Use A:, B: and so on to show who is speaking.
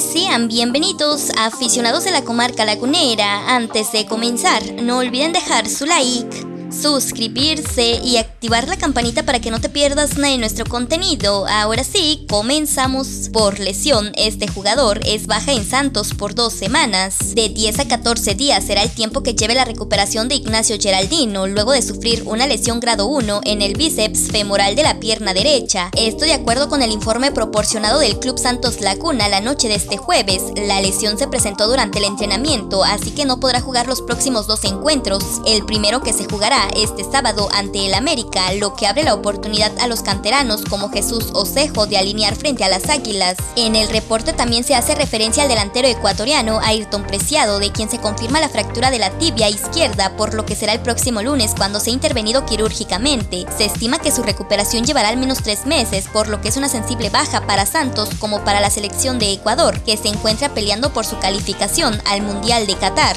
A: sean bienvenidos aficionados de la comarca lagunera. Antes de comenzar, no olviden dejar su like suscribirse y activar la campanita para que no te pierdas nada de nuestro contenido. Ahora sí, comenzamos. Por lesión, este jugador es baja en Santos por dos semanas. De 10 a 14 días será el tiempo que lleve la recuperación de Ignacio Geraldino luego de sufrir una lesión grado 1 en el bíceps femoral de la pierna derecha. Esto de acuerdo con el informe proporcionado del Club Santos Laguna la noche de este jueves. La lesión se presentó durante el entrenamiento, así que no podrá jugar los próximos dos encuentros. El primero que se este sábado ante el América, lo que abre la oportunidad a los canteranos como Jesús Osejo de alinear frente a las Águilas. En el reporte también se hace referencia al delantero ecuatoriano Ayrton Preciado, de quien se confirma la fractura de la tibia izquierda, por lo que será el próximo lunes cuando sea intervenido quirúrgicamente. Se estima que su recuperación llevará al menos tres meses, por lo que es una sensible baja para Santos como para la selección de Ecuador, que se encuentra peleando por su calificación al Mundial de Qatar.